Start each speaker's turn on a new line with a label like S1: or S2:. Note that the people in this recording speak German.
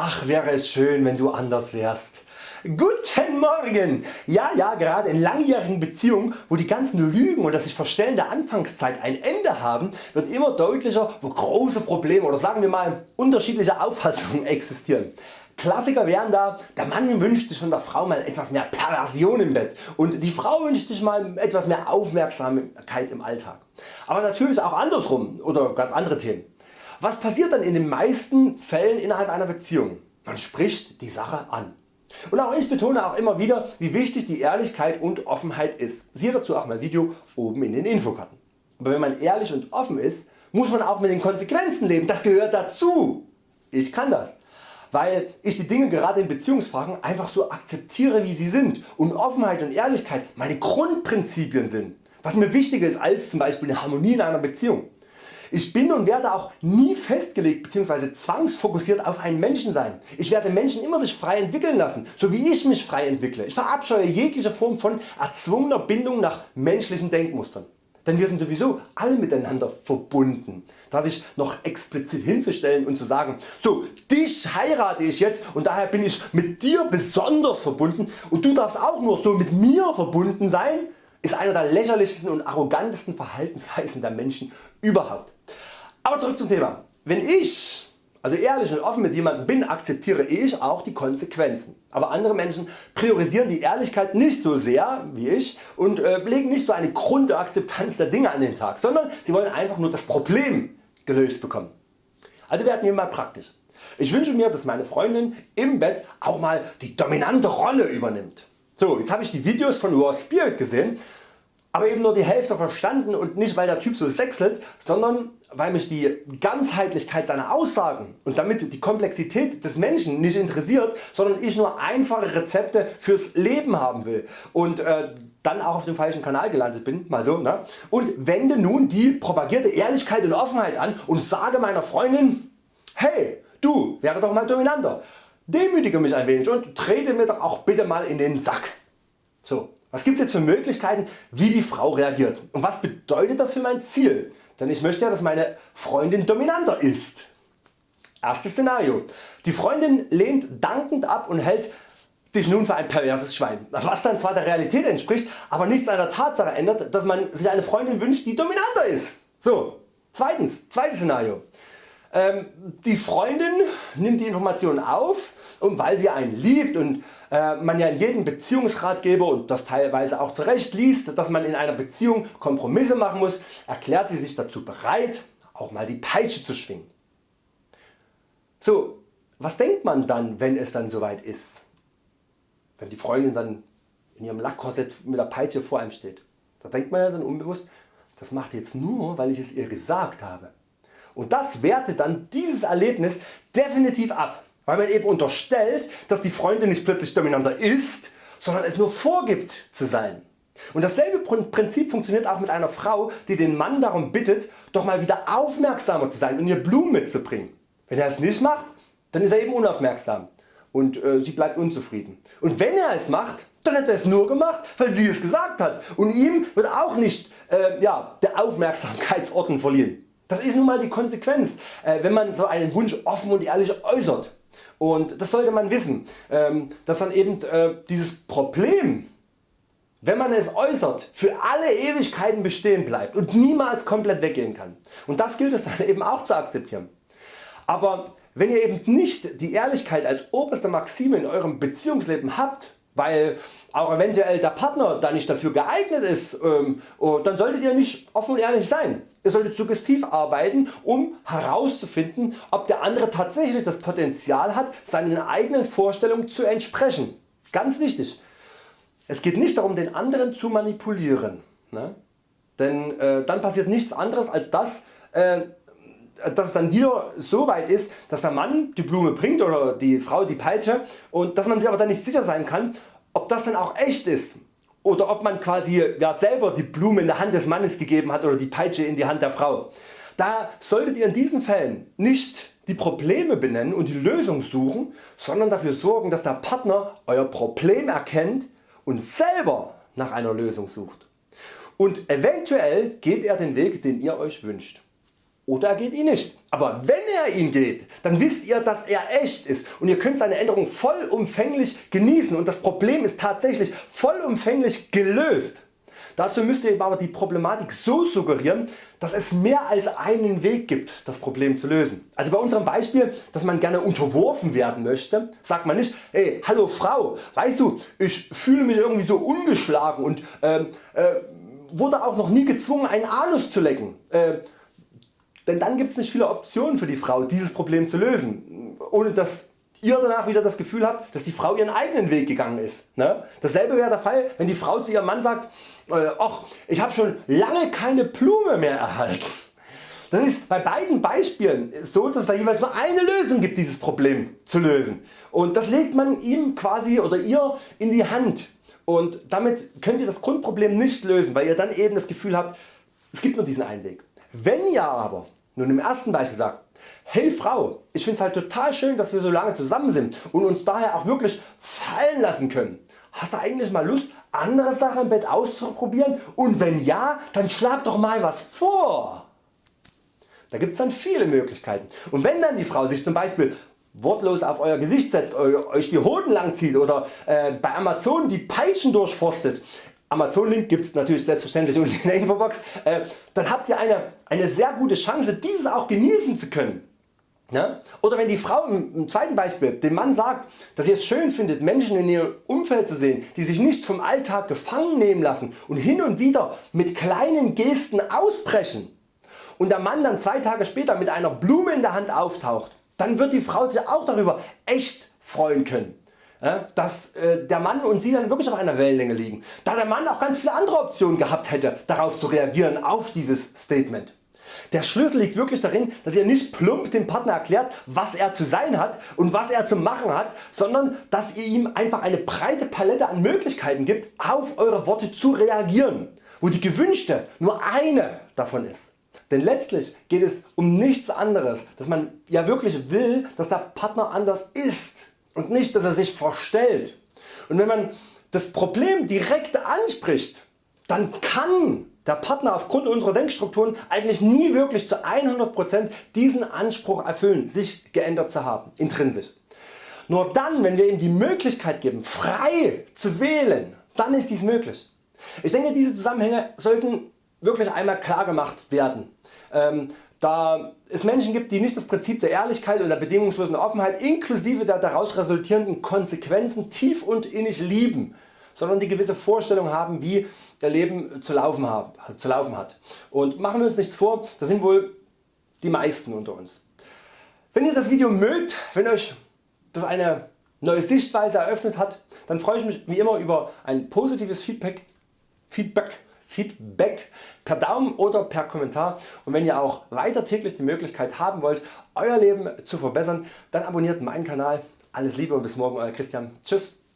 S1: Ach wäre es schön wenn du anders wärst. Guten Morgen! Ja, ja, gerade in langjährigen Beziehungen, wo die ganzen Lügen und das sich Verstellen der Anfangszeit ein Ende haben, wird immer deutlicher, wo große Probleme oder sagen wir mal unterschiedliche Auffassungen existieren. Klassiker wären da, der Mann wünscht sich von der Frau mal etwas mehr Perversion im Bett und die Frau wünscht sich mal etwas mehr Aufmerksamkeit im Alltag. Aber natürlich auch andersrum oder ganz andere Themen. Was passiert dann in den meisten Fällen innerhalb einer Beziehung? Man spricht die Sache an. Und auch ich betone auch immer wieder wie wichtig die Ehrlichkeit und Offenheit ist. Siehe dazu auch mein Video oben in den Infokarten. Aber wenn man ehrlich und offen ist, muss man auch mit den Konsequenzen leben, das gehört dazu. Ich kann das, weil ich die Dinge gerade in Beziehungsfragen einfach so akzeptiere wie sie sind und Offenheit und Ehrlichkeit meine Grundprinzipien sind, was mir wichtiger ist als zum Beispiel eine Harmonie in einer Beziehung. Ich bin und werde auch nie festgelegt bzw. zwangsfokussiert auf einen Menschen sein. Ich werde Menschen immer sich frei entwickeln lassen, so wie ich mich frei entwickle. Ich verabscheue jegliche Form von erzwungener Bindung nach menschlichen Denkmustern. Denn wir sind sowieso alle miteinander verbunden. Da sich noch explizit hinzustellen und zu sagen, so dich heirate ich jetzt und daher bin ich mit dir besonders verbunden und du darfst auch nur so mit mir verbunden sein, ist einer der lächerlichsten und arrogantesten Verhaltensweisen der Menschen überhaupt. Aber zurück zum Thema. Wenn ich also ehrlich und offen mit jemandem bin, akzeptiere ich auch die Konsequenzen. Aber andere Menschen priorisieren die Ehrlichkeit nicht so sehr wie ich und äh, legen nicht so eine Grundakzeptanz der Dinge an den Tag, sondern sie wollen einfach nur das Problem gelöst bekommen. Also werden wir mal praktisch. Ich wünsche mir dass meine Freundin im Bett auch mal die dominante Rolle übernimmt. So, jetzt habe ich die Videos von Raw Spirit gesehen, aber eben nur die Hälfte verstanden und nicht weil der Typ so sechselt, sondern weil mich die Ganzheitlichkeit seiner Aussagen und damit die Komplexität des Menschen nicht interessiert, sondern ich nur einfache Rezepte fürs Leben haben will und äh, dann auch auf dem falschen Kanal gelandet bin, mal so, ne? und wende nun die propagierte Ehrlichkeit und Offenheit an und sage meiner Freundin, hey du werde doch mal dominanter, demütige mich ein wenig und trete mir doch auch bitte mal in den Sack. So, was gibt es jetzt für Möglichkeiten wie die Frau reagiert und was bedeutet das für mein Ziel? Denn ich möchte ja dass meine Freundin dominanter ist. Erstes Szenario. Die Freundin lehnt dankend ab und hält dich nun für ein perverses Schwein, was dann zwar der Realität entspricht, aber nichts an der Tatsache ändert, dass man sich eine Freundin wünscht die dominanter ist. So, zweitens, zweites Szenario. Ähm, die Freundin nimmt die Informationen auf und weil sie einen liebt und äh, man ja in jedem Beziehungsratgeber und das teilweise auch zurecht liest, dass man in einer Beziehung Kompromisse machen muss, erklärt sie sich dazu bereit auch mal die Peitsche zu schwingen. So, was denkt man dann wenn es dann soweit ist? Wenn die Freundin dann in ihrem Lackkorsett mit der Peitsche vor einem steht. Da denkt man ja dann unbewusst, das macht jetzt nur weil ich es ihr gesagt habe. Und das wertet dann dieses Erlebnis definitiv ab, weil man eben unterstellt, dass die Freundin nicht plötzlich dominanter ist, sondern es nur vorgibt zu sein. Und dasselbe Prinzip funktioniert auch mit einer Frau die den Mann darum bittet doch mal wieder aufmerksamer zu sein und ihr Blumen mitzubringen. Wenn er es nicht macht, dann ist er eben unaufmerksam und äh, sie bleibt unzufrieden. Und wenn er es macht, dann hat er es nur gemacht weil sie es gesagt hat und ihm wird auch nicht äh, ja, der Aufmerksamkeitsorden verliehen. Das ist nun mal die Konsequenz, äh, wenn man so einen Wunsch offen und ehrlich äußert. Und das sollte man wissen, ähm, dass dann eben äh, dieses Problem, wenn man es äußert, für alle Ewigkeiten bestehen bleibt und niemals komplett weggehen kann. Und das gilt es dann eben auch zu akzeptieren. Aber wenn ihr eben nicht die Ehrlichkeit als oberste Maxime in eurem Beziehungsleben habt, weil auch eventuell der Partner da nicht dafür geeignet ist, ähm, oh, dann solltet ihr nicht offen und ehrlich sein. Ihr solltet suggestiv arbeiten um herauszufinden ob der andere tatsächlich das Potenzial hat seinen eigenen Vorstellungen zu entsprechen. Ganz wichtig. Es geht nicht darum den anderen zu manipulieren. Ne? Denn äh, dann passiert nichts anderes als das äh, dass es dann wieder so weit ist, dass der Mann die Blume bringt oder die Frau die Peitsche und dass man sich aber dann nicht sicher sein kann, ob das dann auch echt ist oder ob man quasi ja, selber die Blume in der Hand des Mannes gegeben hat oder die Peitsche in die Hand der Frau. Da solltet ihr in diesen Fällen nicht die Probleme benennen und die Lösung suchen, sondern dafür sorgen dass der Partner Euer Problem erkennt und selber nach einer Lösung sucht. Und eventuell geht er den Weg den ihr Euch wünscht. Oder er geht ihn nicht. Aber wenn er ihn geht, dann wisst ihr dass er echt ist und ihr könnt seine Änderung vollumfänglich genießen und das Problem ist tatsächlich vollumfänglich gelöst. Dazu müsst ihr aber die Problematik so suggerieren, dass es mehr als einen Weg gibt das Problem zu lösen. Also bei unserem Beispiel, dass man gerne unterworfen werden möchte, sagt man nicht hey, hallo Frau, weißt du ich fühle mich irgendwie so ungeschlagen und äh, äh, wurde auch noch nie gezwungen einen Anus zu lecken. Äh, denn dann gibt es nicht viele Optionen für die Frau dieses Problem zu lösen, ohne dass ihr danach wieder das Gefühl habt, dass die Frau ihren eigenen Weg gegangen ist. Ne? Dasselbe wäre der Fall, wenn die Frau zu ihrem Mann sagt, äh, ach, ich habe schon lange keine Blume mehr erhalten. Das ist bei beiden Beispielen so, dass es da jeweils nur eine Lösung gibt, dieses Problem zu lösen. Und das legt man ihm quasi oder ihr in die Hand. Und damit könnt ihr das Grundproblem nicht lösen, weil ihr dann eben das Gefühl habt, es gibt nur diesen einen Weg. Wenn ihr aber nun im ersten Beispiel sagt, hey Frau, ich finde es halt total schön dass wir so lange zusammen sind und uns daher auch wirklich fallen lassen können. Hast du eigentlich mal Lust andere Sachen im Bett auszuprobieren und wenn ja, dann schlag doch mal was vor. Da gibt es dann viele Möglichkeiten und wenn dann die Frau sich zum Beispiel wortlos auf Euer Gesicht setzt, Euch die Hoden langzieht oder äh, bei Amazon die Peitschen durchforstet, Amazon Link gibt es natürlich selbstverständlich unten in der Infobox, äh, dann habt ihr eine, eine sehr gute Chance dieses auch genießen zu können. Ja? Oder wenn die Frau im, im, zweiten Beispiel dem Mann sagt, dass sie es schön findet Menschen in ihrem Umfeld zu sehen, die sich nicht vom Alltag gefangen nehmen lassen und hin und wieder mit kleinen Gesten ausbrechen und der Mann dann zwei Tage später mit einer Blume in der Hand auftaucht, dann wird die Frau sich auch darüber echt freuen können dass äh, der Mann und sie dann wirklich auf einer Wellenlänge liegen, da der Mann auch ganz viele andere Optionen gehabt hätte darauf zu reagieren auf dieses Statement. Der Schlüssel liegt wirklich darin, dass ihr nicht plump dem Partner erklärt was er zu sein hat und was er zu machen hat, sondern dass ihr ihm einfach eine breite Palette an Möglichkeiten gibt auf Eure Worte zu reagieren, wo die gewünschte nur eine davon ist. Denn letztlich geht es um nichts anderes, dass man ja wirklich will dass der Partner anders ist und nicht dass er sich verstellt. Und wenn man das Problem direkt anspricht, dann kann der Partner aufgrund unserer Denkstrukturen eigentlich nie wirklich zu 100% diesen Anspruch erfüllen, sich geändert zu haben, intrinsisch. Nur dann wenn wir ihm die Möglichkeit geben frei zu wählen, dann ist dies möglich. Ich denke diese Zusammenhänge sollten wirklich einmal klar gemacht werden. Ähm, da es Menschen gibt die nicht das Prinzip der Ehrlichkeit und der bedingungslosen Offenheit inklusive der daraus resultierenden Konsequenzen tief und innig lieben, sondern die gewisse Vorstellung haben wie ihr Leben zu laufen, haben, zu laufen hat. Und machen wir uns nichts vor, das sind wohl die meisten unter uns. Wenn ihr das Video mögt, wenn Euch das eine neue Sichtweise eröffnet hat, dann freue ich mich wie immer über ein positives Feedback, Feedback Feedback per Daumen oder per Kommentar und wenn ihr auch weiter täglich die Möglichkeit haben wollt Euer Leben zu verbessern, dann abonniert meinen Kanal. Alles Liebe und bis morgen Euer Christian. Tschüss.